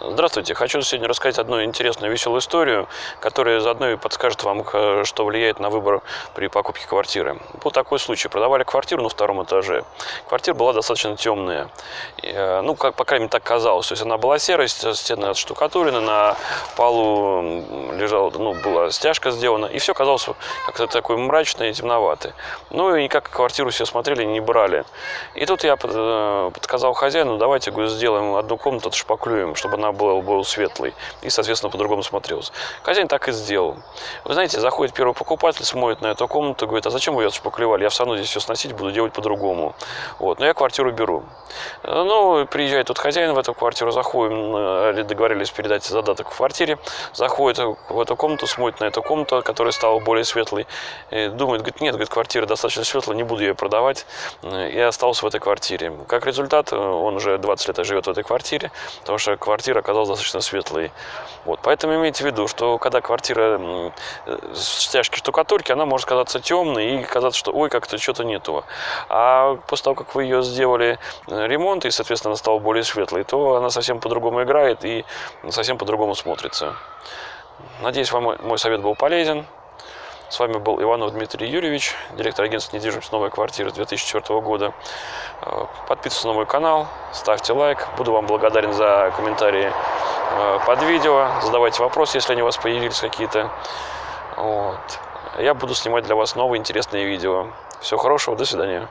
Здравствуйте, хочу сегодня рассказать одну интересную веселую историю, которая заодно и подскажет вам, э, что влияет на выбор при покупке квартиры. Был такой случай, продавали квартиру на втором этаже. Квартира была достаточно темная, э, ну, как, по крайней мере, так казалось. То есть она была серой, стены отштукатурены, на полу ну, была стяжка сделана, и все казалось как-то такое мрачное и темноватое. Ну, и никак квартиру все смотрели, не брали. И тут я э, подсказал хозяину, давайте, говорю, сделаем одну комнату, отшпаклюем, чтобы она был, был светлый и, соответственно, по-другому смотрелся. Хозяин так и сделал. Вы знаете, заходит первый покупатель, смотрит на эту комнату, говорит, а зачем вы ее шпаклевали? Я все равно здесь все сносить буду делать по-другому. Вот, но я квартиру беру. Ну, приезжает тут хозяин в эту квартиру, заходим, э, договорились передать задаток в квартире, заходит в эту комнату, смотрит на эту комнату, которая стала более светлой, думает, говорит, нет, говорит, квартира достаточно светлая, не буду ее продавать, и остался в этой квартире. Как результат, он уже 20 лет живет в этой квартире, потому что квартира оказалась достаточно светлой. Вот. Поэтому имейте в виду, что когда квартира с тяжкой штукатурки, она может казаться темной и казаться, что ой, как-то что-то нету. А после того, как вы ее сделали э, ремонт и, соответственно, она стала более светлой, то она совсем по-другому играет и совсем по-другому смотрится. Надеюсь, вам мой совет был полезен. С вами был Иванов Дмитрий Юрьевич, директор агентства недвижимости «Новая квартира» 2004 года. Э, подписывайтесь на мой канал, ставьте лайк. Буду вам благодарен за комментарии э, под видео. Задавайте вопросы, если они у вас появились какие-то. Вот. Я буду снимать для вас новые интересные видео. Всего хорошего, до свидания.